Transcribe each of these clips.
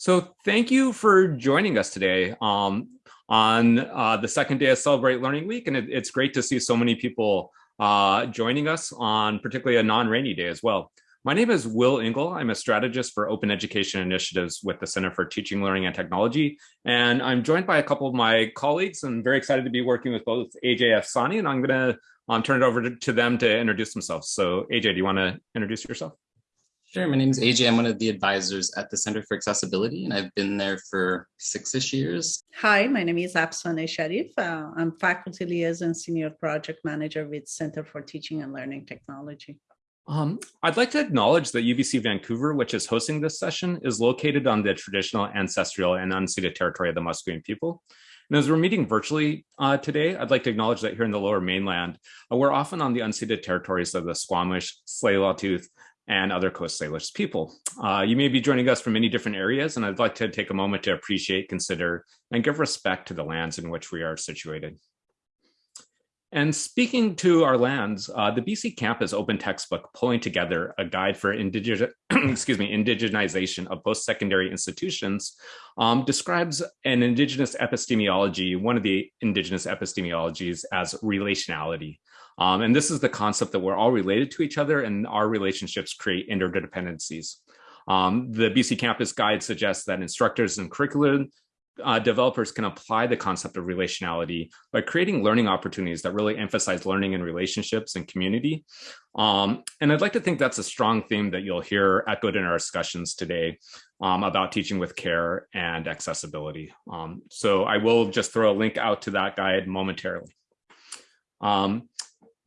So thank you for joining us today um, on uh, the second day of Celebrate Learning Week. And it, it's great to see so many people uh, joining us on particularly a non-rainy day as well. My name is Will Engel. I'm a strategist for open education initiatives with the Center for Teaching, Learning, and Technology. And I'm joined by a couple of my colleagues and very excited to be working with both AJ Afsane, and I'm gonna um, turn it over to, to them to introduce themselves. So AJ, do you wanna introduce yourself? Sure. My name is AJ. I'm one of the advisors at the Center for Accessibility, and I've been there for six-ish years. Hi, my name is Afsane Sharif. Uh, I'm faculty liaison senior project manager with Center for Teaching and Learning Technology. Um, I'd like to acknowledge that UBC Vancouver, which is hosting this session, is located on the traditional ancestral and unceded territory of the Musqueam people. And as we're meeting virtually uh, today, I'd like to acknowledge that here in the lower mainland, uh, we're often on the unceded territories of the Squamish, Tsleil-Waututh, and other Coast Salish people. Uh, you may be joining us from many different areas, and I'd like to take a moment to appreciate, consider, and give respect to the lands in which we are situated. And speaking to our lands, uh, the BC Campus Open Textbook pulling together a guide for indigenous, excuse me, indigenization of post-secondary institutions um, describes an indigenous epistemology, one of the indigenous epistemologies as relationality. Um, and this is the concept that we're all related to each other and our relationships create interdependencies. Um, the BC Campus Guide suggests that instructors and curriculum uh, developers can apply the concept of relationality by creating learning opportunities that really emphasize learning and relationships and community. Um, and I'd like to think that's a strong theme that you'll hear echoed in our discussions today um, about teaching with care and accessibility. Um, so I will just throw a link out to that guide momentarily. Um,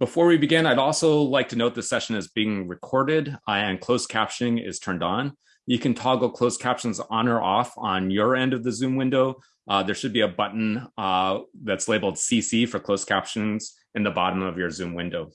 before we begin, I'd also like to note the session is being recorded and closed captioning is turned on. You can toggle closed captions on or off on your end of the Zoom window. Uh, there should be a button uh, that's labeled CC for closed captions in the bottom of your Zoom window.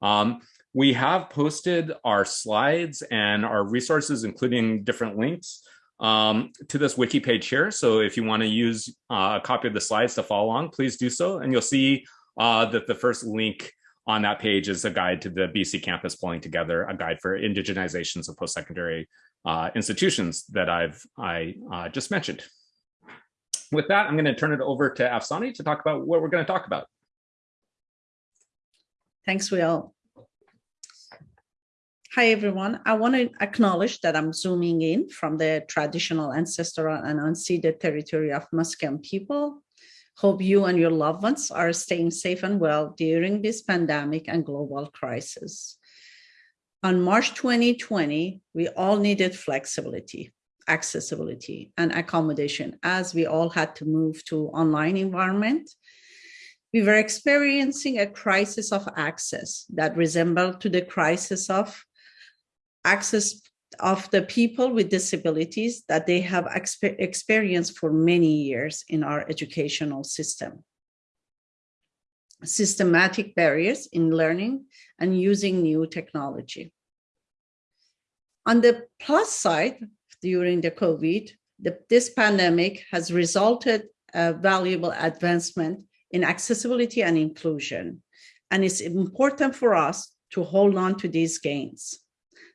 Um, we have posted our slides and our resources, including different links um, to this wiki page here. So if you want to use uh, a copy of the slides to follow along, please do so. And you'll see uh, that the first link on that page is a guide to the BC campus pulling together a guide for indigenizations of post-secondary uh, institutions that I've I uh, just mentioned. With that, I'm going to turn it over to Afsane to talk about what we're going to talk about. Thanks, Will. Hi, everyone. I want to acknowledge that I'm zooming in from the traditional ancestral and unceded territory of Musqueam people Hope you and your loved ones are staying safe and well during this pandemic and global crisis. On March 2020, we all needed flexibility, accessibility, and accommodation as we all had to move to online environment. We were experiencing a crisis of access that resembled to the crisis of access of the people with disabilities that they have exper experienced for many years in our educational system. Systematic barriers in learning and using new technology. On the plus side, during the COVID, the, this pandemic has resulted a valuable advancement in accessibility and inclusion. And it's important for us to hold on to these gains.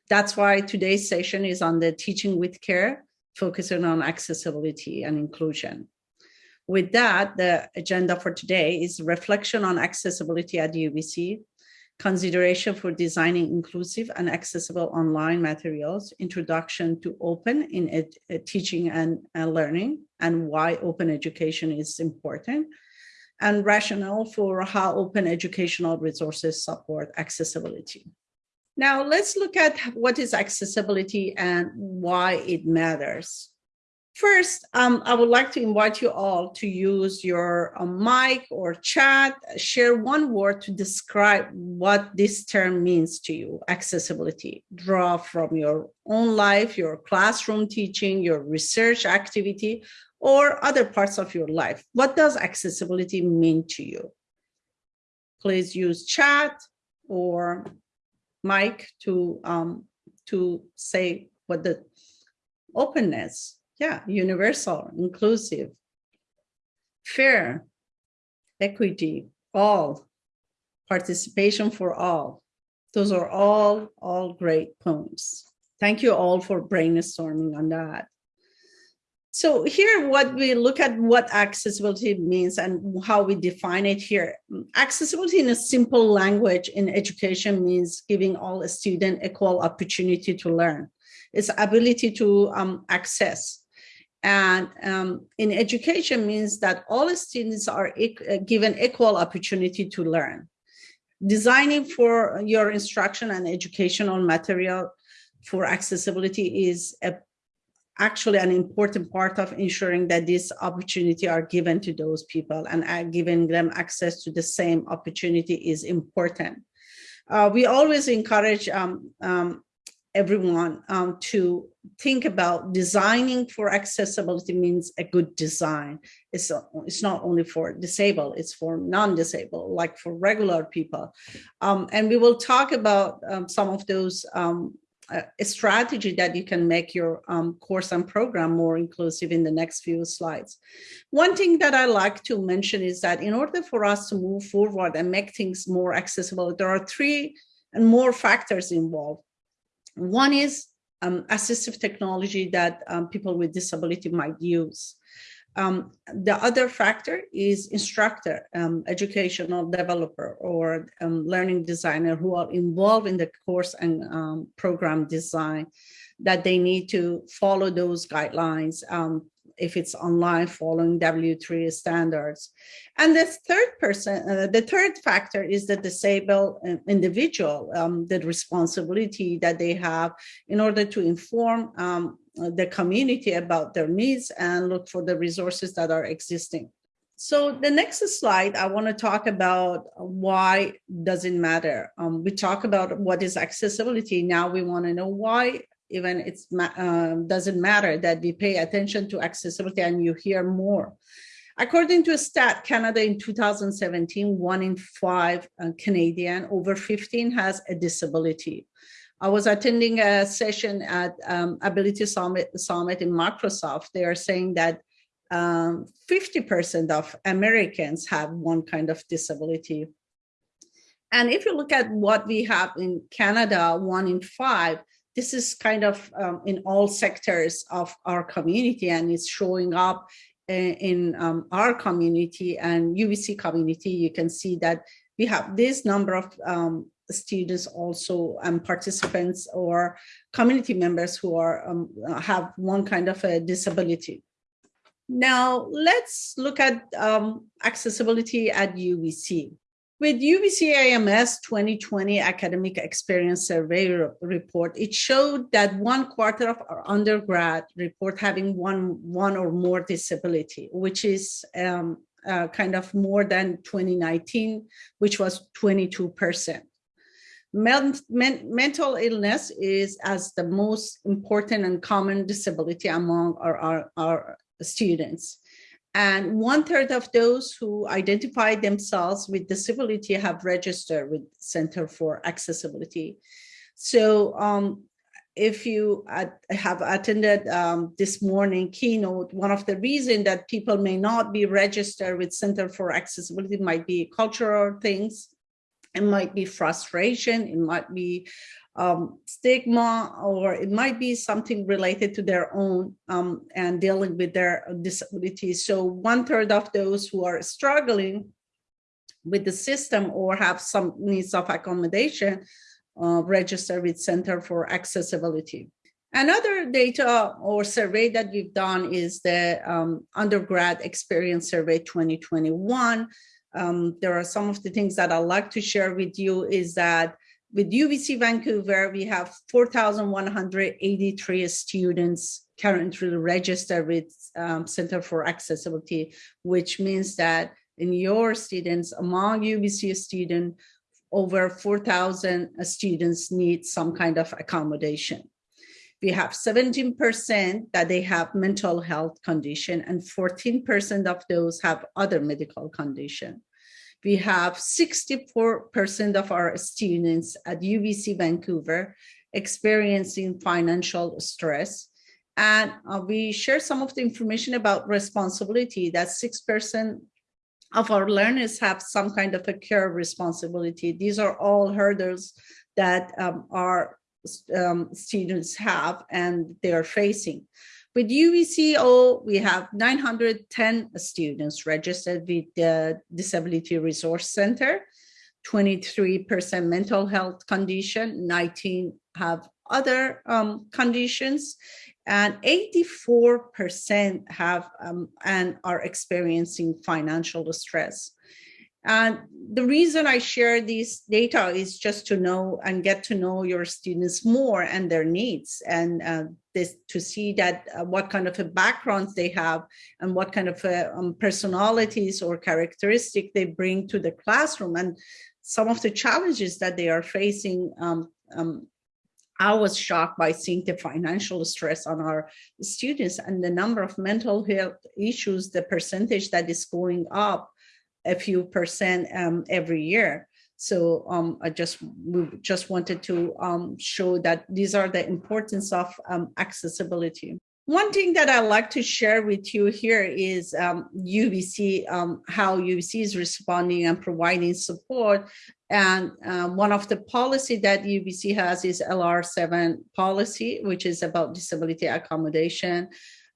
That's why today's session is on the teaching with care, focusing on accessibility and inclusion. With that, the agenda for today is reflection on accessibility at UBC, consideration for designing inclusive and accessible online materials, introduction to open in ed teaching and uh, learning, and why open education is important, and rationale for how open educational resources support accessibility. Now let's look at what is accessibility and why it matters. First, um, I would like to invite you all to use your uh, mic or chat, share one word to describe what this term means to you, accessibility. Draw from your own life, your classroom teaching, your research activity, or other parts of your life. What does accessibility mean to you? Please use chat or mic to um, to say what the openness, yeah, universal, inclusive, fair, equity, all, participation for all. Those are all, all great points. Thank you all for brainstorming on that. So here, what we look at what accessibility means and how we define it here. Accessibility in a simple language in education means giving all a student equal opportunity to learn. It's ability to um, access. And um, in education means that all students are uh, given equal opportunity to learn. Designing for your instruction and educational material for accessibility is a actually an important part of ensuring that this opportunity are given to those people and uh, giving them access to the same opportunity is important. Uh, we always encourage um, um, everyone um, to think about designing for accessibility means a good design. It's, it's not only for disabled, it's for non-disabled, like for regular people. Um, and we will talk about um, some of those a strategy that you can make your um, course and program more inclusive in the next few slides. One thing that I like to mention is that in order for us to move forward and make things more accessible, there are three and more factors involved. One is um, assistive technology that um, people with disability might use. Um, the other factor is instructor, um, educational developer, or um, learning designer who are involved in the course and um, program design, that they need to follow those guidelines um, if it's online following W3 standards. And the third person, uh, the third factor is the disabled uh, individual, um, the responsibility that they have in order to inform um, the community about their needs and look for the resources that are existing. So the next slide, I want to talk about why does it matter. Um, we talk about what is accessibility. Now we want to know why even it um, doesn't matter that we pay attention to accessibility and you hear more. According to a stat Canada in 2017, one in five uh, Canadian over 15 has a disability. I was attending a session at um, Ability Summit, Summit in Microsoft. They are saying that 50% um, of Americans have one kind of disability. And if you look at what we have in Canada, one in five, this is kind of um, in all sectors of our community and it's showing up in, um, our community and UBC community. You can see that we have this number of um, students also and participants or community members who are um, have one kind of a disability. Now let's look at um, accessibility at UBC. With UBC AMS 2020 Academic Experience Survey report, it showed that one quarter of our undergrad report having one, one or more disability, which is um, uh, kind of more than 2019, which was 22%. Men, men, mental illness is as the most important and common disability among our, our, our students. And one third of those who identify themselves with disability have registered with Center for Accessibility. So um, if you have attended um, this morning keynote, one of the reasons that people may not be registered with Center for Accessibility might be cultural things, it might be frustration, it might be um, stigma, or it might be something related to their own um, and dealing with their disability. So one third of those who are struggling with the system or have some needs of accommodation uh, register with Center for Accessibility. Another data or survey that we've done is the um, undergrad experience survey 2021. Um, there are some of the things that I'd like to share with you is that with UBC Vancouver, we have 4,183 students currently registered with um, Center for Accessibility, which means that in your students, among UBC students, over 4,000 students need some kind of accommodation. We have 17% that they have mental health condition and 14% of those have other medical condition we have 64% of our students at UBC Vancouver experiencing financial stress. And uh, we share some of the information about responsibility that 6% of our learners have some kind of a care responsibility. These are all hurdles that um, our um, students have and they are facing. With UBCO, we have 910 students registered with the Disability Resource Center, 23% mental health condition, 19 have other um, conditions, and 84% have um, and are experiencing financial stress. And the reason I share this data is just to know and get to know your students more and their needs and uh, this to see that uh, what kind of backgrounds they have and what kind of uh, um, personalities or characteristic they bring to the classroom and some of the challenges that they are facing um, um, I was shocked by seeing the financial stress on our students and the number of mental health issues, the percentage that is going up a few percent um, every year. So um, I just we just wanted to um, show that these are the importance of um, accessibility. One thing that I like to share with you here is UBC, um, um, how UBC is responding and providing support. And uh, one of the policy that UBC has is LR7 policy, which is about disability accommodation.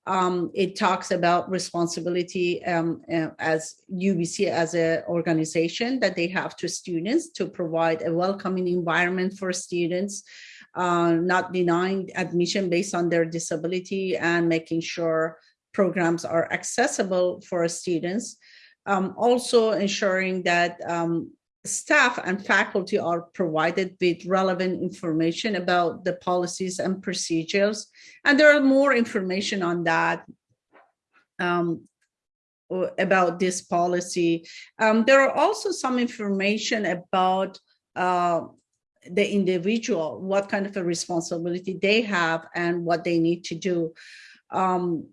Um, it talks about responsibility um, uh, as UBC as an organization that they have to students to provide a welcoming environment for students, uh, not denying admission based on their disability and making sure programs are accessible for students. Um, also ensuring that um, staff and faculty are provided with relevant information about the policies and procedures. And there are more information on that um, about this policy. Um, there are also some information about uh, the individual, what kind of a responsibility they have and what they need to do. Um,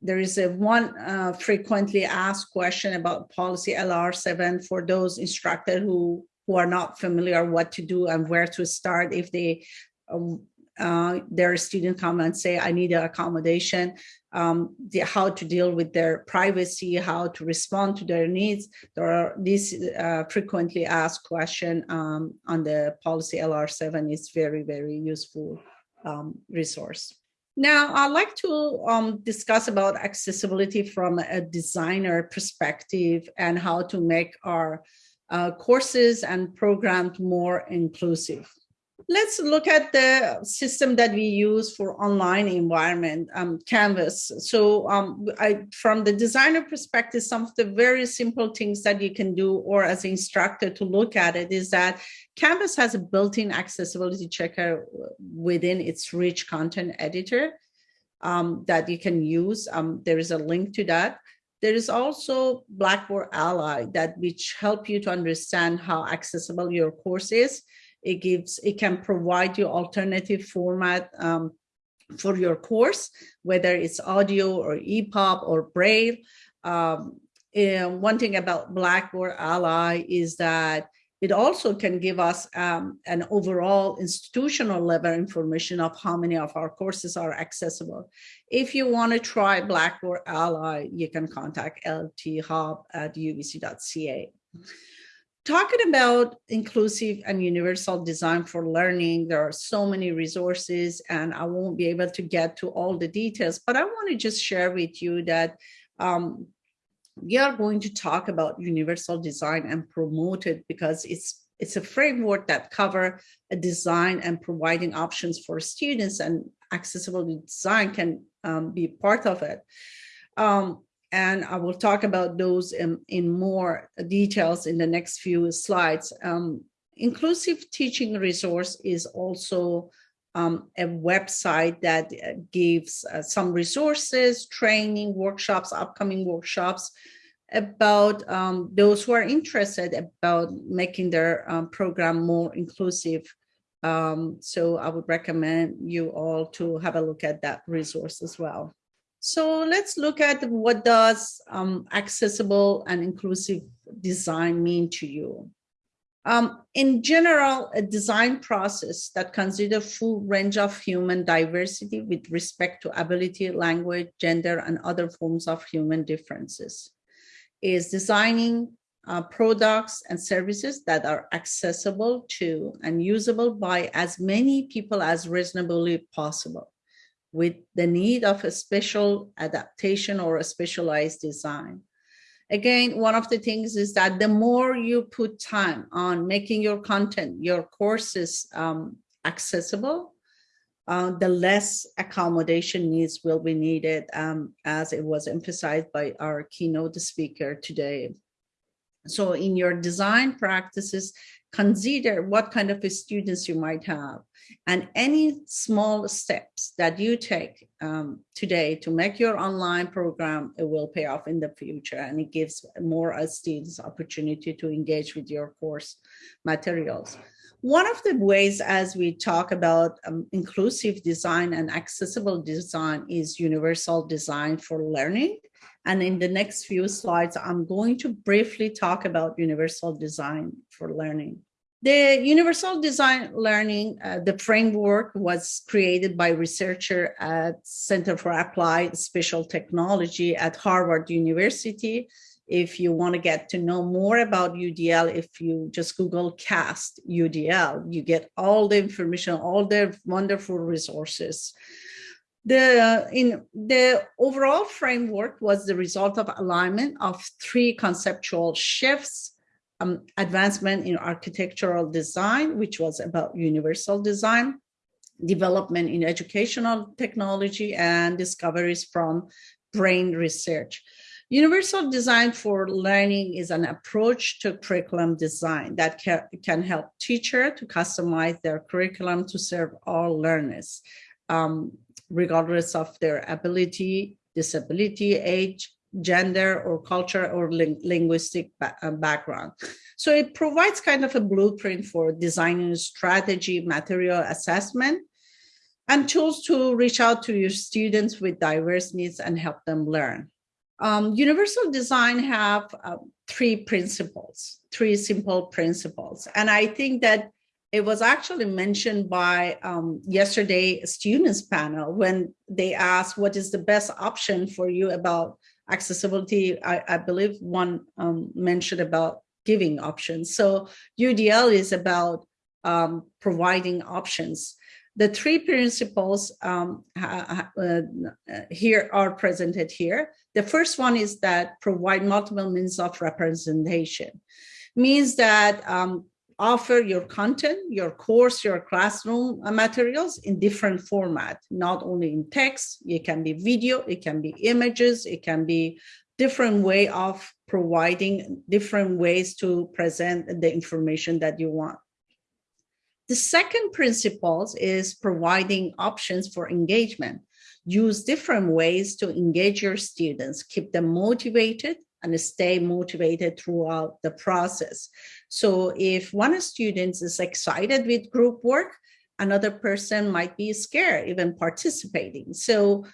there is a one uh, frequently asked question about policy LR7 for those instructors who, who are not familiar what to do and where to start if they um, uh, their student come and say, I need an accommodation, um, the, how to deal with their privacy, how to respond to their needs. There are these uh, frequently asked question um, on the policy LR7 is very, very useful um, resource. Now, I'd like to um, discuss about accessibility from a designer perspective and how to make our uh, courses and programs more inclusive. Let's look at the system that we use for online environment, um, Canvas. So um, I, from the designer perspective, some of the very simple things that you can do or as an instructor to look at it is that Canvas has a built-in accessibility checker within its rich content editor um, that you can use. Um, there is a link to that. There is also Blackboard Ally that which help you to understand how accessible your course is. It gives, it can provide you alternative format um, for your course, whether it's audio or EPUB or Braille. Um, one thing about Blackboard Ally is that it also can give us um, an overall institutional level information of how many of our courses are accessible. If you want to try Blackboard Ally, you can contact lthub at ubc.ca. Talking about inclusive and universal design for learning, there are so many resources and I won't be able to get to all the details, but I want to just share with you that um, we are going to talk about universal design and promote it because it's it's a framework that cover a design and providing options for students and accessible design can um, be part of it. Um, and I will talk about those in, in more details in the next few slides. Um, inclusive teaching resource is also um, a website that uh, gives uh, some resources, training, workshops, upcoming workshops about um, those who are interested about making their um, program more inclusive. Um, so I would recommend you all to have a look at that resource as well. So let's look at what does um, accessible and inclusive design mean to you. Um, in general, a design process that consider full range of human diversity with respect to ability, language, gender, and other forms of human differences is designing uh, products and services that are accessible to and usable by as many people as reasonably possible with the need of a special adaptation or a specialized design. Again, one of the things is that the more you put time on making your content, your courses um, accessible, uh, the less accommodation needs will be needed, um, as it was emphasized by our keynote speaker today. So in your design practices, consider what kind of students you might have. And any small steps that you take um, today to make your online program it will pay off in the future and it gives more students opportunity to engage with your course materials one of the ways as we talk about um, inclusive design and accessible design is universal design for learning and in the next few slides, I'm going to briefly talk about universal design for learning. The universal design learning, uh, the framework was created by researcher at Center for Applied Special Technology at Harvard University. If you want to get to know more about UDL, if you just Google CAST UDL, you get all the information, all the wonderful resources. The, in, the overall framework was the result of alignment of three conceptual shifts, um, advancement in architectural design, which was about universal design, development in educational technology, and discoveries from brain research. Universal design for learning is an approach to curriculum design that can, help teacher to customize their curriculum to serve all learners. Um, regardless of their ability, disability, age, gender or culture or ling linguistic ba uh, background. So it provides kind of a blueprint for designing strategy, material assessment, and tools to reach out to your students with diverse needs and help them learn. Um, universal design have uh, three principles, three simple principles. And I think that it was actually mentioned by um, yesterday students panel when they asked what is the best option for you about accessibility. I, I believe one um, mentioned about giving options. So UDL is about um, providing options. The three principles um, uh, here are presented here. The first one is that provide multiple means of representation means that um, offer your content, your course, your classroom uh, materials in different format, not only in text, it can be video, it can be images, it can be different way of providing different ways to present the information that you want. The second principles is providing options for engagement. Use different ways to engage your students, keep them motivated and stay motivated throughout the process. So if one student is excited with group work, another person might be scared even participating. So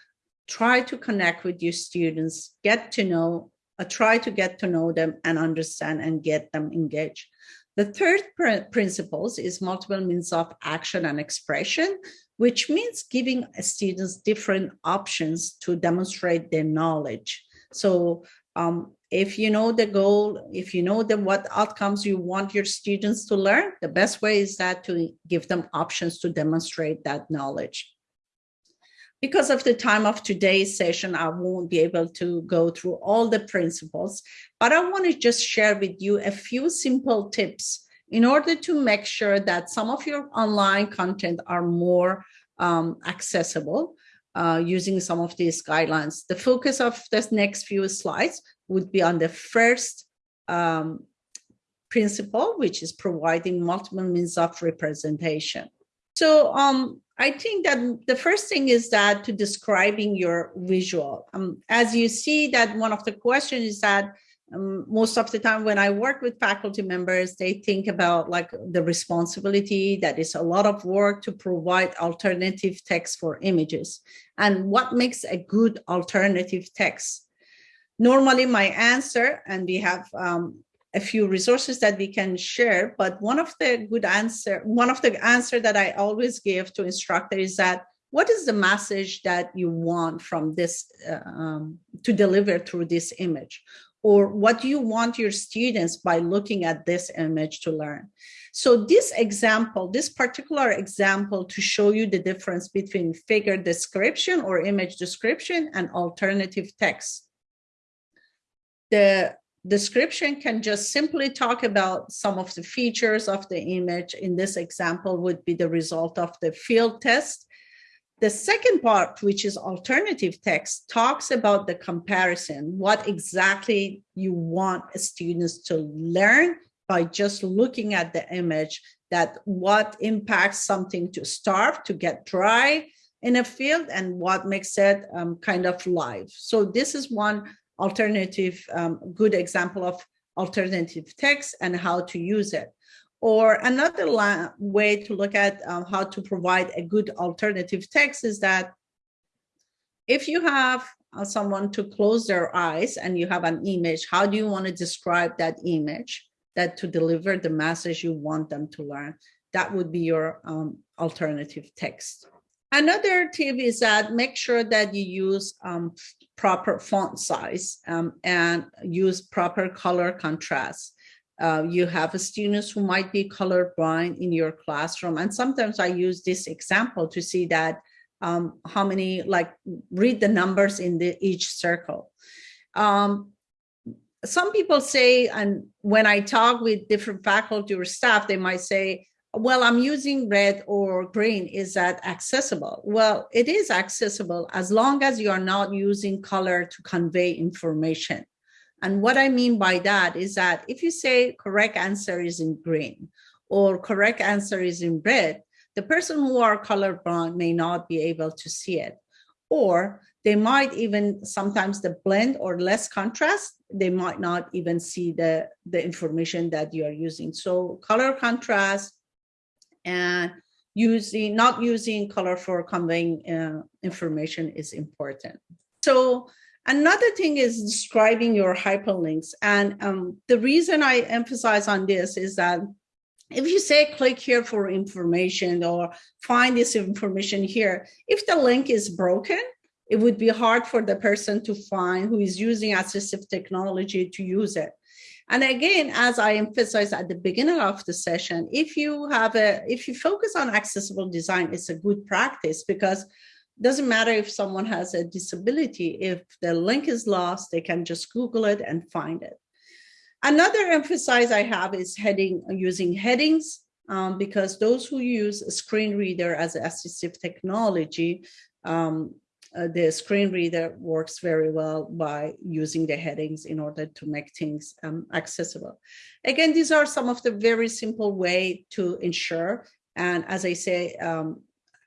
try to connect with your students, get to know, uh, try to get to know them and understand and get them engaged. The third pr principles is multiple means of action and expression, which means giving students different options to demonstrate their knowledge. So um, if you know the goal, if you know the what outcomes you want your students to learn, the best way is that to give them options to demonstrate that knowledge. Because of the time of today's session, I won't be able to go through all the principles, but I want to just share with you a few simple tips in order to make sure that some of your online content are more um, accessible uh, using some of these guidelines. The focus of this next few slides would be on the first um, principle, which is providing multiple means of representation. So um, I think that the first thing is that to describing your visual. Um, as you see that one of the questions is that um, most of the time when I work with faculty members, they think about like the responsibility that is a lot of work to provide alternative text for images and what makes a good alternative text. Normally my answer, and we have um, a few resources that we can share, but one of the good answer, one of the answer that I always give to instructor is that what is the message that you want from this uh, um, to deliver through this image? or what do you want your students by looking at this image to learn? So this example, this particular example to show you the difference between figure description or image description and alternative text. The description can just simply talk about some of the features of the image. In this example would be the result of the field test the second part, which is alternative text, talks about the comparison, what exactly you want students to learn by just looking at the image, that what impacts something to starve, to get dry in a field, and what makes it um, kind of live. So this is one alternative, um, good example of alternative text and how to use it. Or another way to look at um, how to provide a good alternative text is that if you have uh, someone to close their eyes and you have an image, how do you want to describe that image that to deliver the message you want them to learn? That would be your um, alternative text. Another tip is that make sure that you use um, proper font size um, and use proper color contrast uh, you have students who might be colorblind in your classroom. And sometimes I use this example to see that um, how many, like read the numbers in the each circle. Um, some people say, and when I talk with different faculty or staff, they might say, well, I'm using red or green. Is that accessible? Well, it is accessible as long as you are not using color to convey information. And what I mean by that is that if you say correct answer is in green or correct answer is in red, the person who are colorblind may not be able to see it. Or they might even sometimes the blend or less contrast, they might not even see the, the information that you are using. So color contrast and using not using color for conveying uh, information is important. So Another thing is describing your hyperlinks. And um, the reason I emphasize on this is that if you say click here for information or find this information here, if the link is broken, it would be hard for the person to find who is using assistive technology to use it. And again, as I emphasized at the beginning of the session, if you have a, if you focus on accessible design, it's a good practice because it doesn't matter if someone has a disability, if the link is lost, they can just Google it and find it. Another emphasis I have is heading using headings um, because those who use a screen reader as assistive technology, um, uh, the screen reader works very well by using the headings in order to make things um, accessible. Again, these are some of the very simple way to ensure. And as I say, um,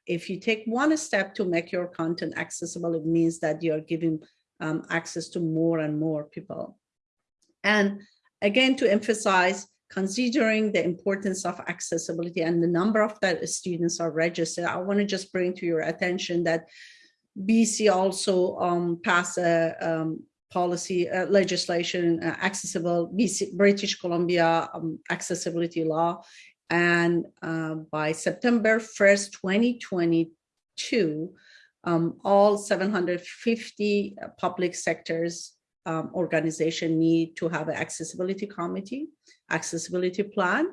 if you take one step to make your content accessible, it means that you're giving um, access to more and more people. And again, to emphasize, considering the importance of accessibility and the number of that students are registered, I want to just bring to your attention that BC also um, passed a um, policy uh, legislation, uh, accessible BC, British Columbia um, accessibility law, and uh, by September 1st, 2022, um, all 750 public sectors um, organization need to have an accessibility committee, accessibility plan,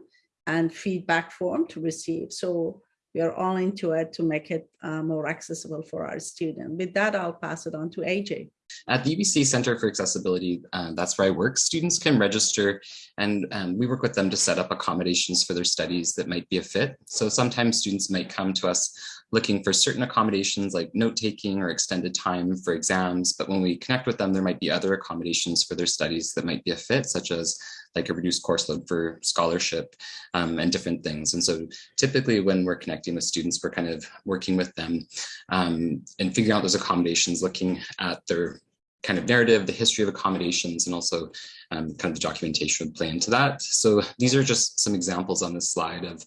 and feedback form to receive. So we are all into it to make it uh, more accessible for our students. With that, I'll pass it on to AJ. At the UBC Center for Accessibility, uh, that's where I work, students can register and um, we work with them to set up accommodations for their studies that might be a fit. So sometimes students might come to us looking for certain accommodations like note-taking or extended time for exams, but when we connect with them, there might be other accommodations for their studies that might be a fit, such as like a reduced course load for scholarship um, and different things. And so typically when we're connecting with students, we're kind of working with them um, and figuring out those accommodations, looking at their kind of narrative, the history of accommodations, and also um, kind of the documentation would play into that. So these are just some examples on this slide of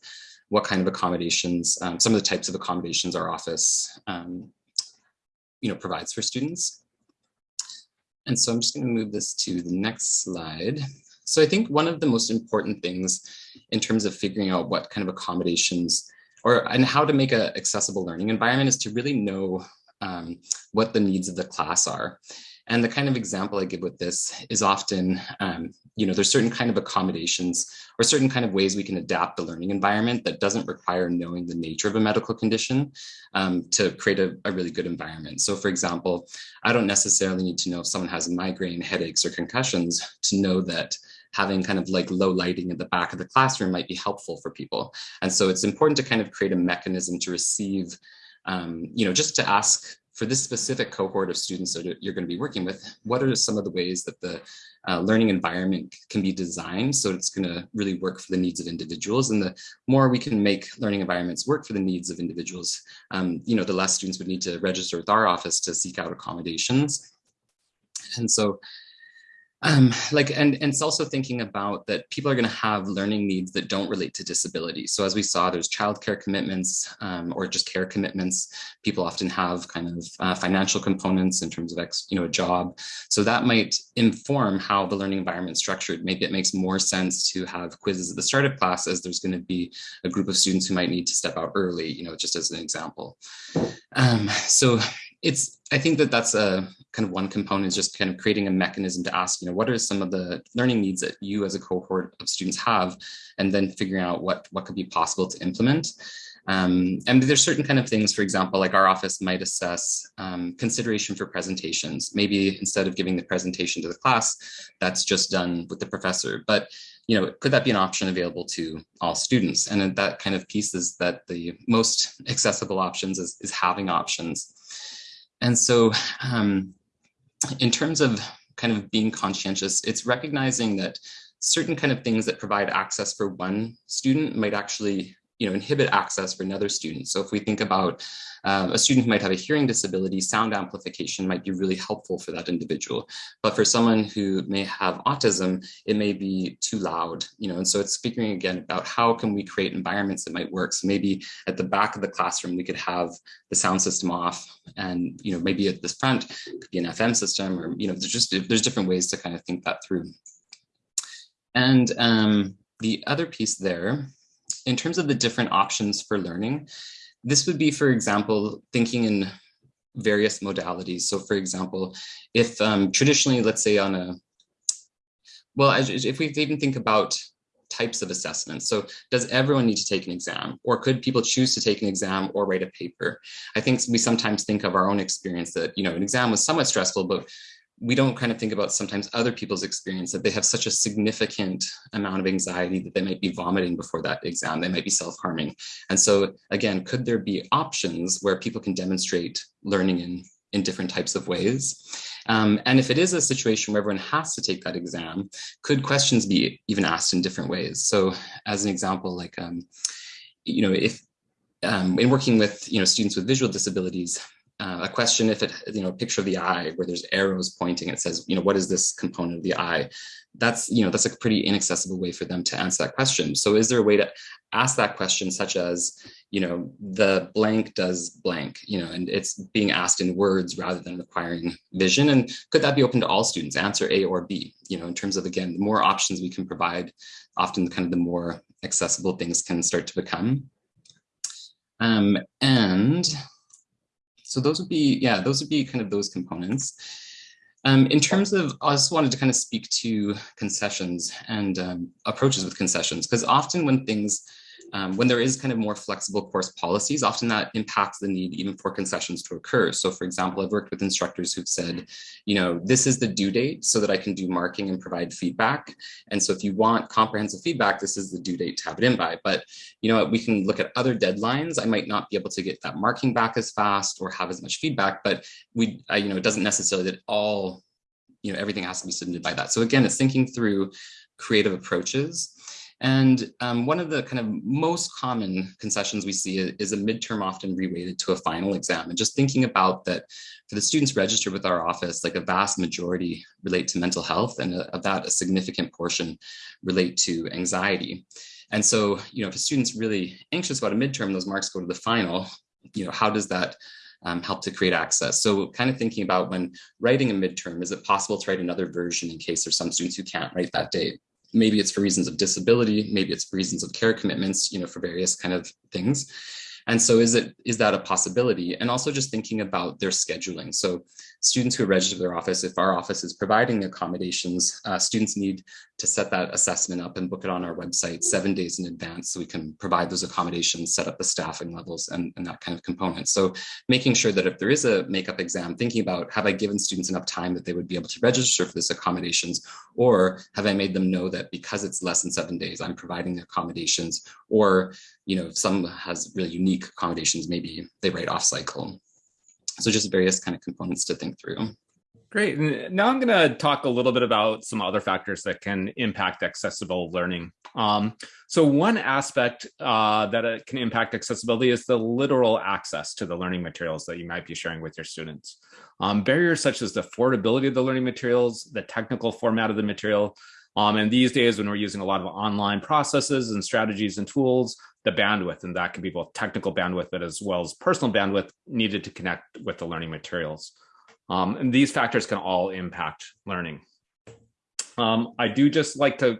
what kind of accommodations, um, some of the types of accommodations our office um, you know, provides for students. And so I'm just to move this to the next slide. So I think one of the most important things in terms of figuring out what kind of accommodations or and how to make an accessible learning environment is to really know um, what the needs of the class are. And the kind of example I give with this is often, um, you know, there's certain kind of accommodations or certain kind of ways we can adapt the learning environment that doesn't require knowing the nature of a medical condition um, to create a, a, really good environment. So for example, I don't necessarily need to know if someone has migraine, headaches, or concussions to know that having kind of like low lighting at the back of the classroom might be helpful for people. And so it's important to kind of create a mechanism to receive, um, you know, just to ask for this specific cohort of students that you're going to be working with, what are some of the ways that the uh, learning environment can be designed so it's going to really work for the needs of individuals? And the more we can make learning environments work for the needs of individuals um, you know the less students would need to register with our office to seek out accommodations. And so um, like and, and it's also thinking about that people are going to have learning needs that don't relate to disability. So as we saw, there's childcare commitments um, or just care commitments. People often have kind of uh, financial components in terms of ex, you know a job. So that might inform how the learning environment structured. Maybe it makes more sense to have quizzes at the start of class as there's going to be a group of students who might need to step out early. You know, just as an example. Um, so it's I think that that's a kind of one component is just kind of creating a mechanism to ask, you know, what are some of the learning needs that you as a cohort of students have, and then figuring out what what could be possible to implement. Um, and there's certain kind of things, for example, like our office might assess um, consideration for presentations. Maybe instead of giving the presentation to the class, that's just done with the professor. But you know, could that be an option available to all students? And that kind of piece is that the most accessible options is, is having options. And so um, in terms of kind of being conscientious, it's recognizing that certain kind of things that provide access for one student might actually you know, inhibit access for another student. So if we think about um, a student who might have a hearing disability, sound amplification might be really helpful for that individual. But for someone who may have autism, it may be too loud, you know, and so it's speaking again about how can we create environments that might work. So maybe at the back of the classroom, we could have the sound system off and, you know, maybe at the front could be an FM system or, you know, there's just, there's different ways to kind of think that through. And um, the other piece there in terms of the different options for learning, this would be, for example, thinking in various modalities. So for example, if um, traditionally, let's say on a, well, if we even think about types of assessments. So does everyone need to take an exam or could people choose to take an exam or write a paper? I think we sometimes think of our own experience that, you know, an exam was somewhat stressful, but we don't kind of think about sometimes other people's experience that they have such a significant amount of anxiety that they might be vomiting before that exam, they might be self-harming. And so again, could there be options where people can demonstrate learning in, in different types of ways? Um, and if it is a situation where everyone has to take that exam, could questions be even asked in different ways? So as an example, like, um, you know, if um, in working with, you know, students with visual disabilities, uh, a question if it, you know, a picture of the eye where there's arrows pointing, it says, you know, what is this component of the eye? That's, you know, that's a pretty inaccessible way for them to answer that question. So is there a way to ask that question such as, you know, the blank does blank, you know, and it's being asked in words rather than requiring vision. And could that be open to all students, answer A or B, you know, in terms of, again, the more options we can provide, often the kind of the more accessible things can start to become. Um, and so those would be, yeah, those would be kind of those components. Um, in terms of, I just wanted to kind of speak to concessions and um, approaches with concessions, because often when things um, when there is kind of more flexible course policies, often that impacts the need even for concessions to occur. So for example, I've worked with instructors who've said, you know, this is the due date so that I can do marking and provide feedback. And so if you want comprehensive feedback, this is the due date to have it in by. But, you know, we can look at other deadlines. I might not be able to get that marking back as fast or have as much feedback, but we, you know, it doesn't necessarily that all you know, everything has to be submitted by that. So again, it's thinking through creative approaches and um, one of the kind of most common concessions we see is a midterm often reweighted to a final exam. And just thinking about that for the students registered with our office, like a vast majority relate to mental health and of that a significant portion relate to anxiety. And so, you know, if a student's really anxious about a midterm, those marks go to the final, you know, how does that um, help to create access. So kind of thinking about when writing a midterm, is it possible to write another version in case there's some students who can't write that date? Maybe it's for reasons of disability, maybe it's for reasons of care commitments, you know, for various kind of things. And so is it is that a possibility? And also just thinking about their scheduling. So students who register their office, if our office is providing accommodations, uh, students need to set that assessment up and book it on our website seven days in advance so we can provide those accommodations, set up the staffing levels and, and that kind of component. So making sure that if there is a makeup exam, thinking about have I given students enough time that they would be able to register for this accommodations or have I made them know that because it's less than seven days, I'm providing the accommodations or, you know, if some has really unique accommodations, maybe they write off cycle. So just various kind of components to think through. Great. Now I'm going to talk a little bit about some other factors that can impact accessible learning. Um, so one aspect uh, that can impact accessibility is the literal access to the learning materials that you might be sharing with your students. Um, barriers such as the affordability of the learning materials, the technical format of the material, um, and these days when we're using a lot of online processes and strategies and tools, the bandwidth, and that can be both technical bandwidth, but as well as personal bandwidth needed to connect with the learning materials. Um, and these factors can all impact learning. Um, I do just like to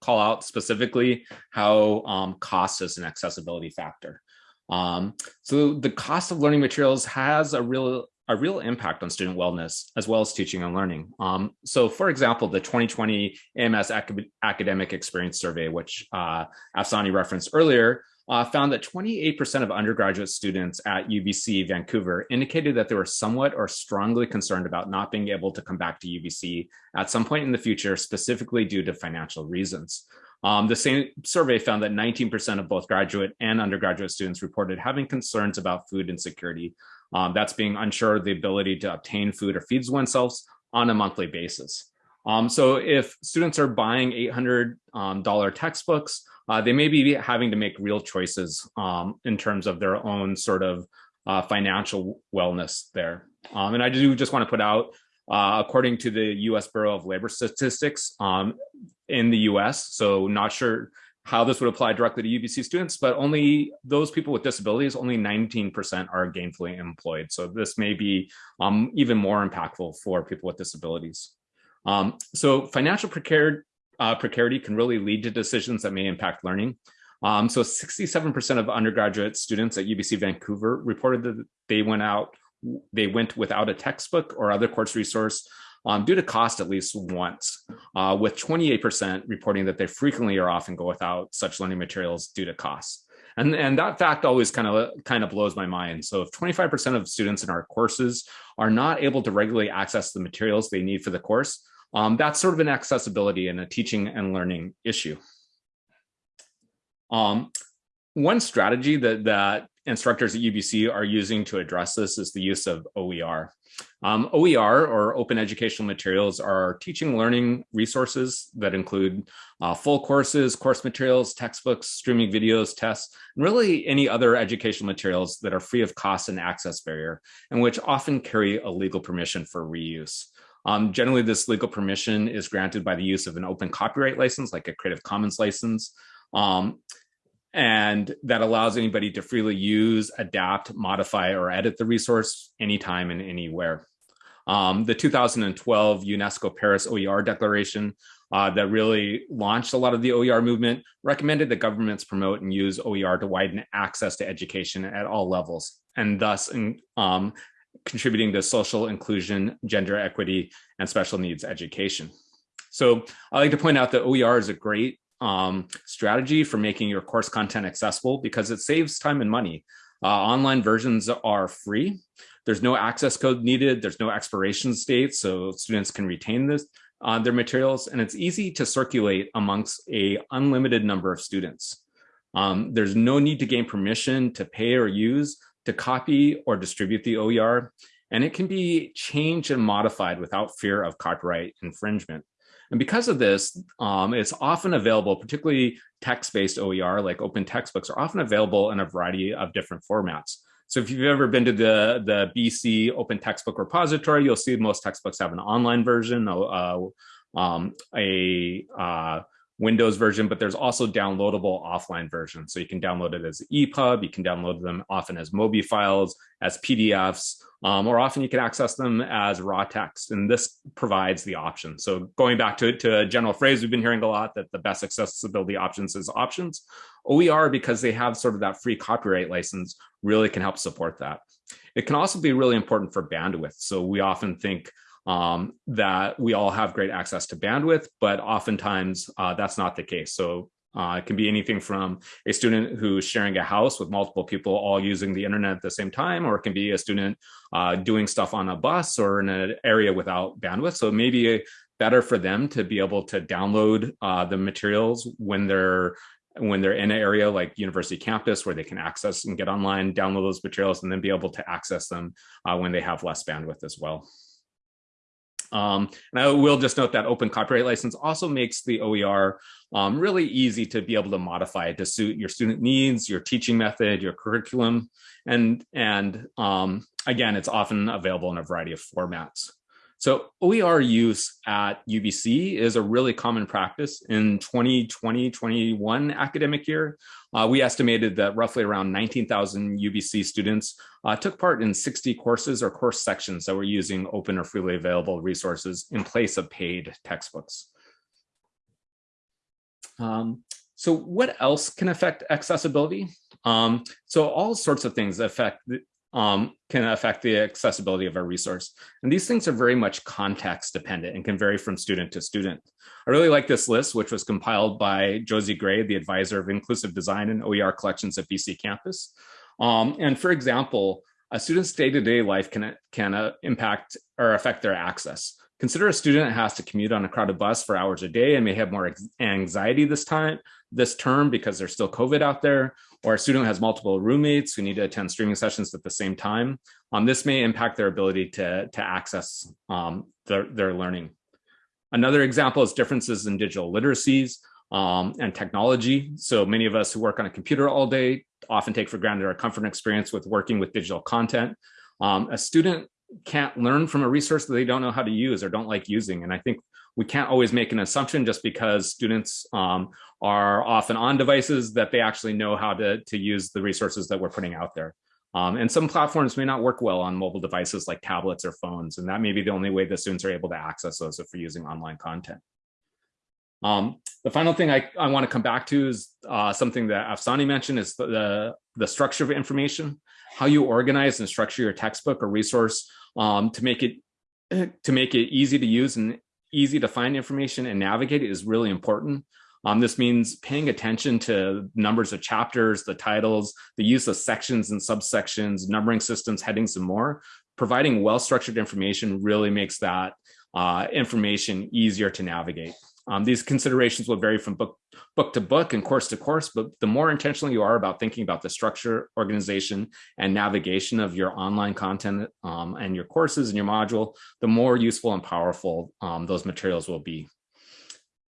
call out specifically how um, cost is an accessibility factor. Um, so the cost of learning materials has a real a real impact on student wellness as well as teaching and learning. Um, so for example, the 2020 AMS Academic Experience Survey, which uh, Afsane referenced earlier, uh, found that 28% of undergraduate students at UBC Vancouver indicated that they were somewhat or strongly concerned about not being able to come back to UBC at some point in the future, specifically due to financial reasons. Um, the same survey found that 19% of both graduate and undergraduate students reported having concerns about food insecurity, um, that's being unsure of the ability to obtain food or feeds oneself on a monthly basis. Um, so if students are buying $800 um, textbooks, uh, they may be having to make real choices um, in terms of their own sort of uh, financial wellness there. Um, and I do just want to put out, uh, according to the US Bureau of Labor Statistics um, in the US, so not sure how this would apply directly to UBC students, but only those people with disabilities, only 19% are gainfully employed. So this may be um, even more impactful for people with disabilities. Um, so financial precarity, uh, precarity can really lead to decisions that may impact learning. Um, so 67% of undergraduate students at UBC Vancouver reported that they went out, they went without a textbook or other course resource um, due to cost at least once, uh, with 28% reporting that they frequently or often go without such learning materials due to cost. And, and that fact always kind of kind of blows my mind. So if 25% of students in our courses are not able to regularly access the materials they need for the course, um, that's sort of an accessibility and a teaching and learning issue. Um, one strategy that, that instructors at UBC are using to address this is the use of OER. Um, OER or open educational materials are teaching learning resources that include uh, full courses, course materials, textbooks, streaming videos, tests, and really any other educational materials that are free of cost and access barrier, and which often carry a legal permission for reuse. Um, generally, this legal permission is granted by the use of an open copyright license, like a Creative Commons license. Um, and that allows anybody to freely use, adapt, modify, or edit the resource anytime and anywhere. Um, the 2012 UNESCO Paris OER Declaration uh, that really launched a lot of the OER movement recommended that governments promote and use OER to widen access to education at all levels, and thus um, contributing to social inclusion, gender equity, and special needs education. So I like to point out that OER is a great um, strategy for making your course content accessible because it saves time and money. Uh, online versions are free. There's no access code needed. There's no expiration date, so students can retain this uh, their materials, and it's easy to circulate amongst a unlimited number of students. Um, there's no need to gain permission to pay or use, to copy or distribute the OER, and it can be changed and modified without fear of copyright infringement. And because of this, um, it's often available, particularly text-based OER, like open textbooks are often available in a variety of different formats. So if you've ever been to the, the BC Open Textbook Repository, you'll see most textbooks have an online version, uh, um, a uh, Windows version, but there's also downloadable offline versions. So you can download it as EPUB, you can download them often as MOBI files, as PDFs, um, or often you can access them as raw text. And this provides the option. So going back to, to a general phrase, we've been hearing a lot that the best accessibility options is options. OER, because they have sort of that free copyright license, really can help support that. It can also be really important for bandwidth. So we often think um, that we all have great access to bandwidth, but oftentimes uh, that's not the case. So uh, it can be anything from a student who's sharing a house with multiple people all using the internet at the same time, or it can be a student uh, doing stuff on a bus or in an area without bandwidth. So maybe better for them to be able to download uh, the materials when they're when they're in an area like university campus where they can access and get online, download those materials, and then be able to access them uh, when they have less bandwidth as well. Um, and I will just note that open copyright license also makes the OER um, really easy to be able to modify it to suit your student needs, your teaching method, your curriculum. And, and um, again, it's often available in a variety of formats. So OER use at UBC is a really common practice in 2020-21 academic year. Uh, we estimated that roughly around 19,000 UBC students uh, took part in 60 courses or course sections that were using open or freely available resources in place of paid textbooks. Um, so what else can affect accessibility? Um, so all sorts of things affect um, can affect the accessibility of a resource. And these things are very much context dependent and can vary from student to student. I really like this list, which was compiled by Josie Gray, the advisor of inclusive design and OER collections at BC campus. Um, and for example, a student's day-to-day -day life can, can uh, impact or affect their access. Consider a student has to commute on a crowded bus for hours a day and may have more anxiety this time, this term because there's still COVID out there, or a student has multiple roommates who need to attend streaming sessions at the same time. Um, this may impact their ability to, to access um, their, their learning. Another example is differences in digital literacies um, and technology. So many of us who work on a computer all day often take for granted our comfort and experience with working with digital content. Um, a student can't learn from a resource that they don't know how to use or don't like using. And I think we can't always make an assumption just because students um, are often on devices that they actually know how to, to use the resources that we're putting out there. Um, and some platforms may not work well on mobile devices like tablets or phones, and that may be the only way the students are able to access those if we're using online content. Um, the final thing I, I want to come back to is uh, something that Afsane mentioned is the, the, the, structure of information, how you organize and structure your textbook or resource um, to make it to make it easy to use and easy to find information and navigate is really important. Um, this means paying attention to numbers of chapters, the titles, the use of sections and subsections, numbering systems, headings, and more. Providing well-structured information really makes that uh, information easier to navigate. Um, these considerations will vary from book, book to book and course to course, but the more intentional you are about thinking about the structure, organization, and navigation of your online content um, and your courses and your module, the more useful and powerful um, those materials will be.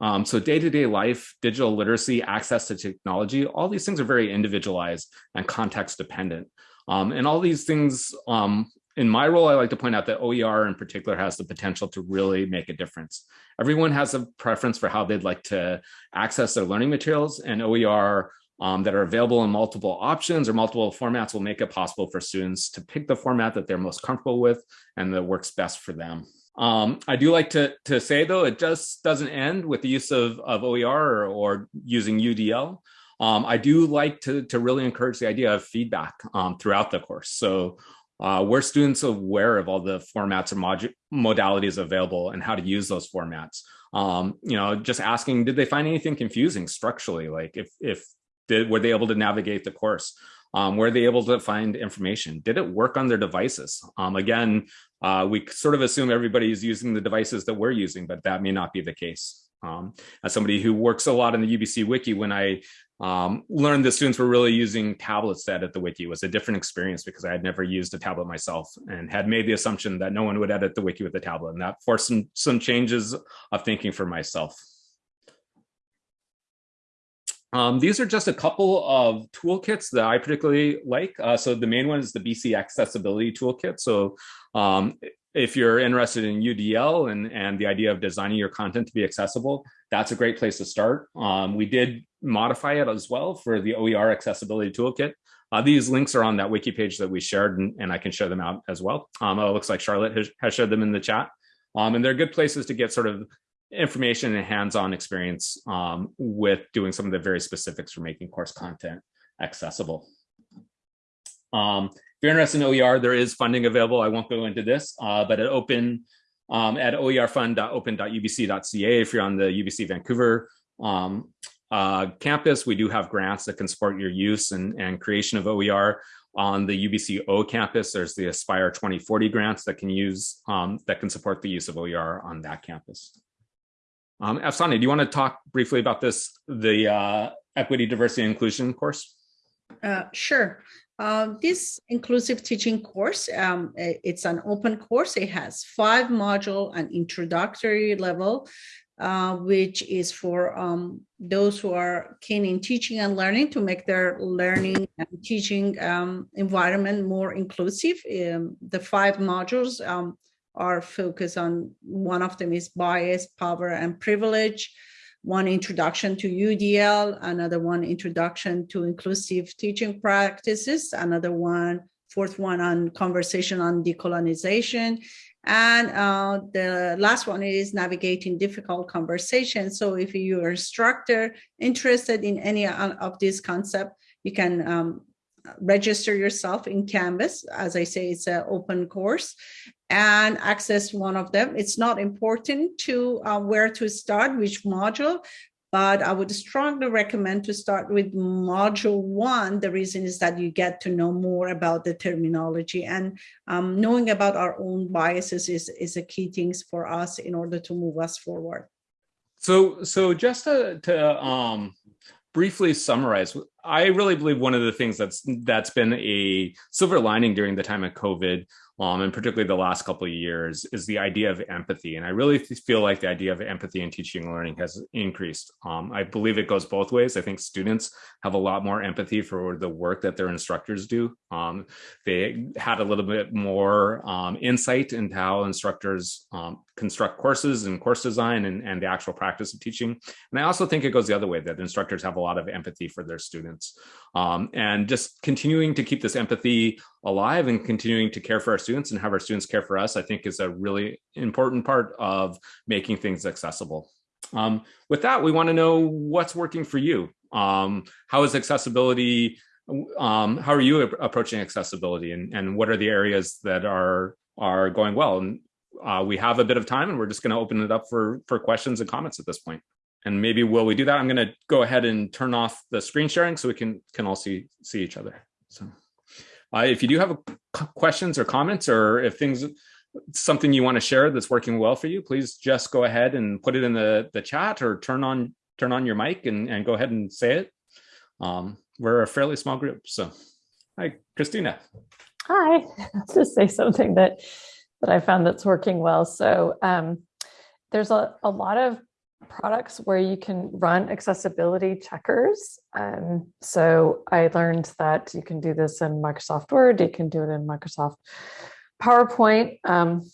Um, so day-to-day -day life, digital literacy, access to technology, all these things are very individualized and context dependent. Um, and all these things um, in my role, I like to point out that OER in particular has the potential to really make a difference. Everyone has a preference for how they'd like to access their learning materials and OER um, that are available in multiple options or multiple formats will make it possible for students to pick the format that they're most comfortable with and that works best for them. Um, I do like to, to say though, it just doesn't end with the use of, of OER or, or using UDL. Um, I do like to, to really encourage the idea of feedback um, throughout the course. So uh, were students aware of all the formats and modalities available and how to use those formats? Um, you know, just asking, did they find anything confusing structurally? Like if, if did, were they able to navigate the course? Um, were they able to find information? Did it work on their devices? Um, again, uh, we sort of assume everybody is using the devices that we're using, but that may not be the case. Um, as somebody who works a lot in the UBC Wiki, when I um, learned that students were really using tablets to edit the wiki it was a different experience because I had never used a tablet myself and had made the assumption that no one would edit the wiki with a tablet. And that forced some, some changes of thinking for myself. Um, these are just a couple of toolkits that I particularly like. Uh, so the main one is the BC Accessibility Toolkit. So um, if you're interested in UDL and, and the idea of designing your content to be accessible, that's a great place to start. Um, we did modify it as well for the OER accessibility toolkit. Uh, these links are on that wiki page that we shared and, and I can share them out as well. Um, it looks like Charlotte has, has shared them in the chat. Um, and they're good places to get sort of information and hands-on experience um, with doing some of the very specifics for making course content accessible. Um, you're interested in OER, there is funding available. I won't go into this, uh, but at open um, at oerfund.open.ubc.ca, if you're on the UBC Vancouver um, uh, campus, we do have grants that can support your use and, and creation of OER. On the UBC O campus, there's the Aspire 2040 grants that can use um, that can support the use of OER on that campus. Um, Afsane, do you want to talk briefly about this, the uh, equity, diversity, inclusion course? Uh, sure. Uh, this inclusive teaching course, um, it's an open course. It has five module and introductory level, uh, which is for um, those who are keen in teaching and learning to make their learning and teaching um, environment more inclusive. Um, the five modules um, are focused on, one of them is bias, power, and privilege one introduction to UDL, another one introduction to inclusive teaching practices, another one, fourth one on conversation on decolonization. And uh, the last one is navigating difficult conversations. So if you're instructor interested in any of these concepts, you can um, register yourself in Canvas. As I say, it's an open course and access one of them. It's not important to uh, where to start, which module, but I would strongly recommend to start with module one. The reason is that you get to know more about the terminology and um, knowing about our own biases is, is a key things for us in order to move us forward. So, so just to, to um, briefly summarize, I really believe one of the things that's that's been a silver lining during the time of COVID um, and particularly the last couple of years, is the idea of empathy. And I really feel like the idea of empathy in teaching and learning has increased. Um, I believe it goes both ways. I think students have a lot more empathy for the work that their instructors do. Um, they had a little bit more um, insight into how instructors um, construct courses and course design and, and the actual practice of teaching. And I also think it goes the other way, that instructors have a lot of empathy for their students. Um, and just continuing to keep this empathy alive and continuing to care for our students and have our students care for us, I think is a really important part of making things accessible. Um, with that, we want to know what's working for you. Um, how is accessibility, um, how are you approaching accessibility and, and what are the areas that are, are going well? And uh, we have a bit of time and we're just going to open it up for, for questions and comments at this point. And maybe while we do that, I'm going to go ahead and turn off the screen sharing so we can, can all see, see each other. So. Uh, if you do have a questions or comments, or if things something you want to share that's working well for you, please just go ahead and put it in the the chat or turn on turn on your mic and and go ahead and say it. Um, we're a fairly small group, so hi, Christina. Hi, just say something that that I found that's working well. So um, there's a, a lot of products where you can run accessibility checkers. Um, so I learned that you can do this in Microsoft Word, you can do it in Microsoft PowerPoint. Um,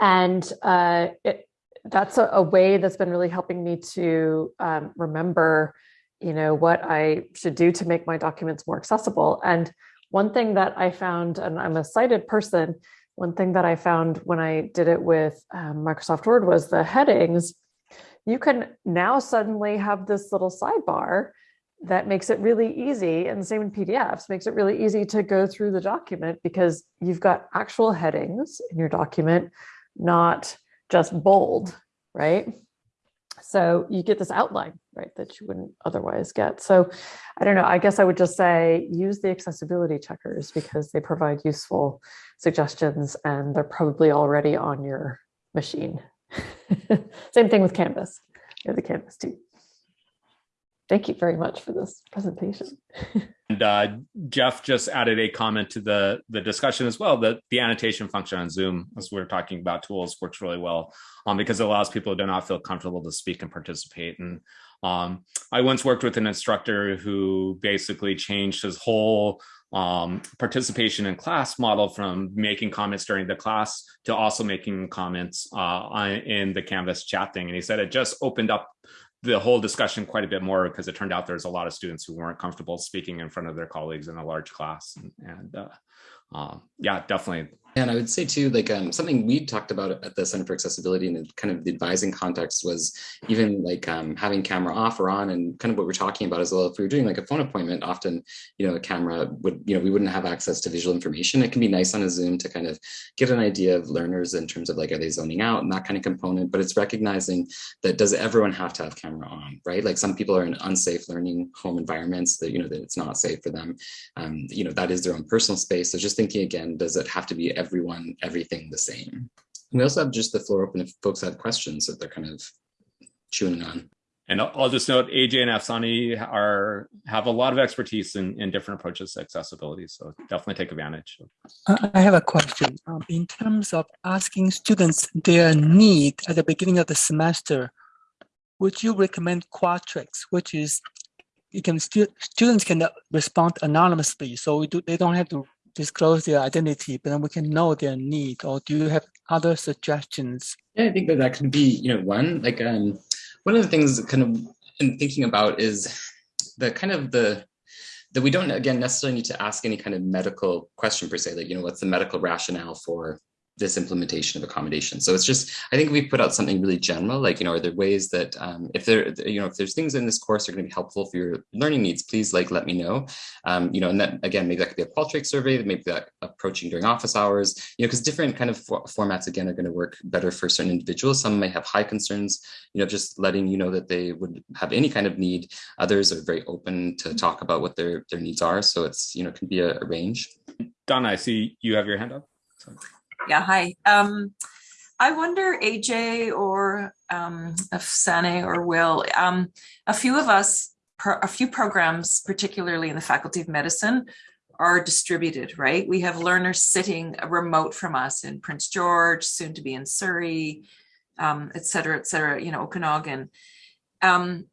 and uh, it, that's a, a, way that's been really helping me to um, remember, you know, what I should do to make my documents more accessible. And one thing that I found, and I'm a sighted person, one thing that I found when I did it with um, Microsoft Word was the headings you can now suddenly have this little sidebar that makes it really easy and the same in PDFs makes it really easy to go through the document because you've got actual headings in your document, not just bold, right? So you get this outline, right, that you wouldn't otherwise get. So I don't know, I guess I would just say use the accessibility checkers because they provide useful suggestions and they're probably already on your machine. Same thing with Canvas. You have the Canvas too. Thank you very much for this presentation. and uh, Jeff just added a comment to the, the discussion as well, that the annotation function on Zoom, as we are talking about tools, works really well um, because it allows people who do not feel comfortable to speak and participate. And um, I once worked with an instructor who basically changed his whole um, participation in class model from making comments during the class to also making comments uh, in the Canvas chat thing. And he said it just opened up the whole discussion quite a bit more because it turned out there's a lot of students who weren't comfortable speaking in front of their colleagues in a large class. And, and uh, uh, yeah, definitely and I would say too, like um, something we talked about at the Center for Accessibility and kind of the advising context was even like um, having camera off or on and kind of what we're talking about as well. If we were doing like a phone appointment, often, you know, a camera would, you know, we wouldn't have access to visual information. It can be nice on a Zoom to kind of get an idea of learners in terms of like, are they zoning out and that kind of component, but it's recognizing that does everyone have to have camera on, right? Like some people are in unsafe learning home environments that, you know, that it's not safe for them. Um, you know, that is their own personal space. So just thinking again, does it have to be everyone, everything the same. We also have just the floor open if folks have questions that they're kind of chewing on. And I'll just note AJ and Afsane are have a lot of expertise in, in different approaches to accessibility. So definitely take advantage. I have a question. Um, in terms of asking students their need at the beginning of the semester, would you recommend Qualtrics, which is you can stu students can respond anonymously, so do, they don't have to disclose their identity, but then we can know their need? Or do you have other suggestions? Yeah, I think that that can be, you know, one, like um, one of the things kind of in thinking about is the kind of the, that we don't, again, necessarily need to ask any kind of medical question per se, like, you know, what's the medical rationale for this implementation of accommodation. So it's just, I think we put out something really general, like, you know, are there ways that um, if there, you know, if there's things in this course that are going to be helpful for your learning needs, please like, let me know. Um, you know, and then again, maybe that could be a Qualtrics survey, maybe that approaching during office hours, you know, because different kind of for formats, again, are going to work better for certain individuals. Some may have high concerns, you know, just letting you know that they would have any kind of need. Others are very open to talk about what their, their needs are. So it's, you know, can be a, a range. Donna, I see you have your hand up. Yeah, hi. Um, I wonder, AJ or um, Sane or Will, um, a few of us, a few programs, particularly in the Faculty of Medicine, are distributed, right? We have learners sitting remote from us in Prince George, soon to be in Surrey, um, et cetera, et cetera, you know, Okanagan. Um,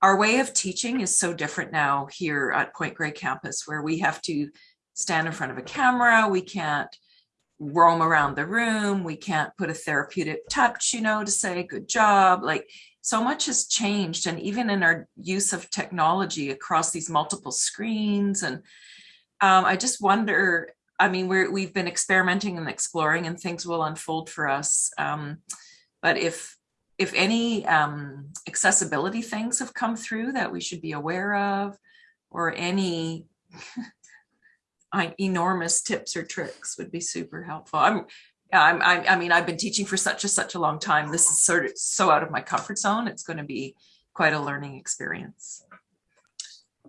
our way of teaching is so different now here at Point Grey campus, where we have to stand in front of a camera. We can't roam around the room. We can't put a therapeutic touch, you know, to say good job. Like so much has changed. And even in our use of technology across these multiple screens. And um, I just wonder, I mean, we're, we've been experimenting and exploring and things will unfold for us. Um, but if if any um, accessibility things have come through that we should be aware of or any enormous tips or tricks would be super helpful. I'm, I'm, I, I mean, I've been teaching for such a such a long time. This is sort of so out of my comfort zone. It's going to be quite a learning experience.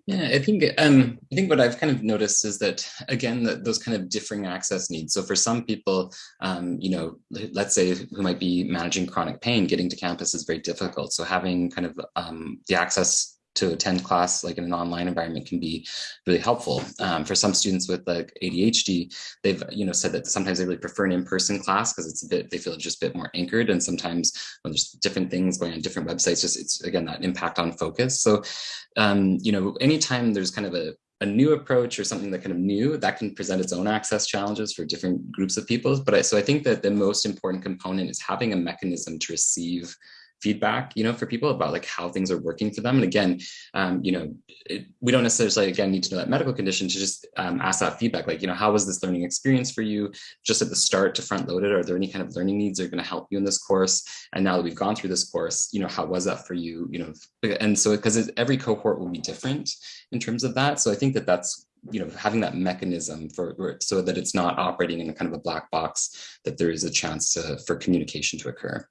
Yeah, I think um, I think what I've kind of noticed is that again, that those kind of differing access needs. So for some people, um, you know, let's say who might be managing chronic pain, getting to campus is very difficult. So having kind of um, the access to attend class like in an online environment can be really helpful. Um, for some students with like ADHD, they've you know said that sometimes they really prefer an in-person class because it's a bit they feel just a bit more anchored. And sometimes when there's different things going on different websites, just it's again that impact on focus. So um, you know anytime there's kind of a a new approach or something that kind of new that can present its own access challenges for different groups of people. But I, so I think that the most important component is having a mechanism to receive feedback, you know, for people about like how things are working for them. And again, um, you know, it, we don't necessarily, again, need to know that medical condition to just um, ask that feedback, like, you know, how was this learning experience for you just at the start to front load it? Are there any kind of learning needs that are going to help you in this course? And now that we've gone through this course, you know, how was that for you? You know, and so because every cohort will be different in terms of that. So I think that that's you know having that mechanism for so that it's not operating in a kind of a black box that there is a chance to, for communication to occur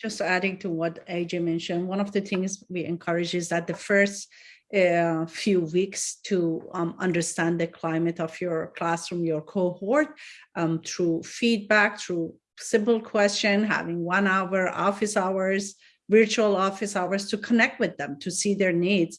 just adding to what AJ mentioned, one of the things we encourage is that the first uh, few weeks to um, understand the climate of your classroom, your cohort, um, through feedback, through simple question, having one hour office hours, virtual office hours to connect with them, to see their needs.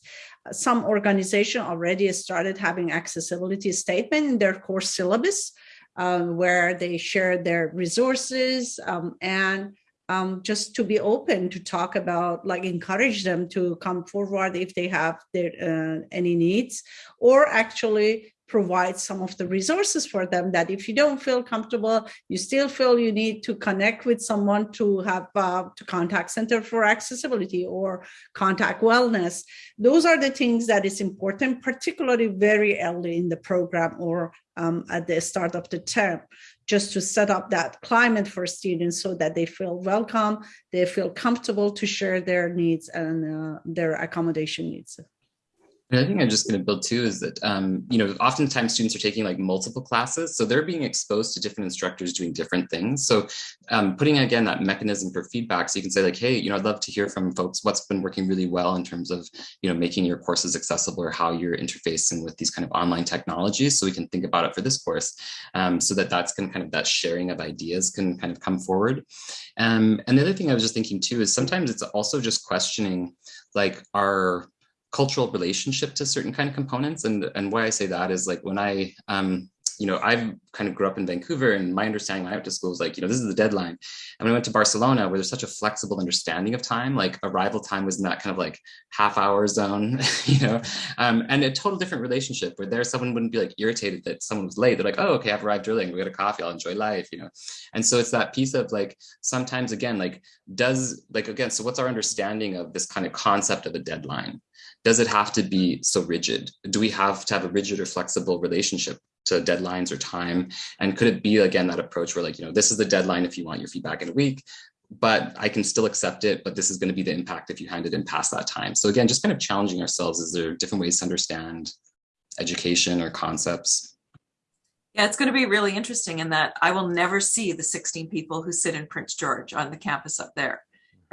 Some organization already started having accessibility statement in their course syllabus, um, where they share their resources um, and um, just to be open to talk about, like encourage them to come forward if they have their, uh, any needs, or actually provide some of the resources for them that if you don't feel comfortable, you still feel you need to connect with someone to have uh, to contact Center for Accessibility or contact wellness. Those are the things that is important, particularly very early in the program or um, at the start of the term just to set up that climate for students so that they feel welcome, they feel comfortable to share their needs and uh, their accommodation needs. And I think I'm just going to build too is that, um, you know, oftentimes students are taking like multiple classes. So they're being exposed to different instructors doing different things. So um, putting again that mechanism for feedback. So you can say like, hey, you know, I'd love to hear from folks what's been working really well in terms of, you know, making your courses accessible or how you're interfacing with these kind of online technologies. So we can think about it for this course um, so that that's can kind of that sharing of ideas can kind of come forward. Um, and the other thing I was just thinking too is sometimes it's also just questioning like our cultural relationship to certain kind of components. And, and why I say that is like when I, um, you know, I've kind of grew up in Vancouver and my understanding when I went to school was like, you know, this is the deadline. And when I went to Barcelona, where there's such a flexible understanding of time, like arrival time was in that kind of like half hour zone, you know, um, and a total different relationship where there someone wouldn't be like irritated that someone was late. They're like, oh, okay, I've arrived early we got a coffee, I'll enjoy life, you know. And so it's that piece of like, sometimes again, like does like, again, so what's our understanding of this kind of concept of a deadline? Does it have to be so rigid? Do we have to have a rigid or flexible relationship to deadlines or time? And could it be, again, that approach where like, you know, this is the deadline if you want your feedback in a week, but I can still accept it, but this is going to be the impact if you hand it in past that time. So again, just kind of challenging ourselves. Is there different ways to understand education or concepts? Yeah, it's going to be really interesting in that I will never see the 16 people who sit in Prince George on the campus up there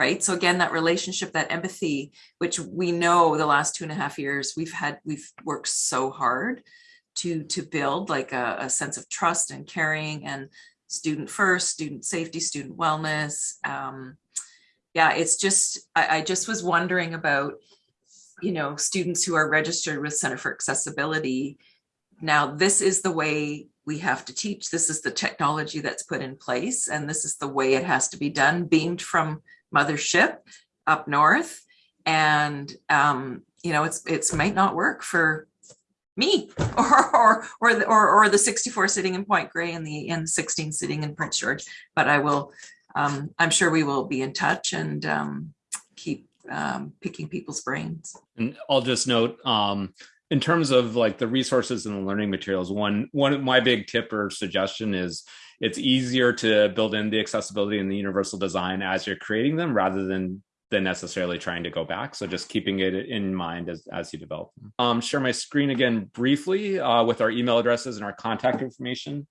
right? So again, that relationship, that empathy, which we know the last two and a half years we've had, we've worked so hard to to build like a, a sense of trust and caring and student first, student safety, student wellness. Um, yeah, it's just I, I just was wondering about you know students who are registered with Center for Accessibility. Now, this is the way we have to teach. This is the technology that's put in place, and this is the way it has to be done, beamed from mothership up north. And, um, you know, it's, it's might not work for me or, or, or, the, or, or the 64 sitting in Point Grey and the, and 16 sitting in Prince George, but I will, um, I'm sure we will be in touch and, um, keep, um, picking people's brains. And I'll just note, um, in terms of like the resources and the learning materials, one one of my big tip or suggestion is it's easier to build in the accessibility and the universal design as you're creating them rather than than necessarily trying to go back. So just keeping it in mind as, as you develop them. Um, share my screen again briefly uh, with our email addresses and our contact information.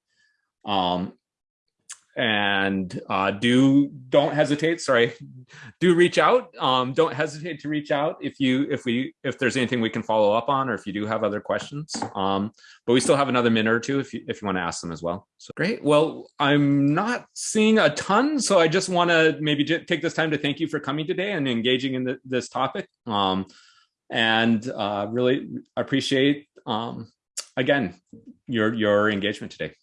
Um, and uh, do don't hesitate. Sorry. Do reach out. Um, don't hesitate to reach out if you if we if there's anything we can follow up on or if you do have other questions. Um, but we still have another minute or two if you if you want to ask them as well. So great. Well i'm not seeing a ton so i just want to maybe take this time to thank you for coming today and engaging in the, this topic. Um, and uh, really appreciate um, again your your engagement today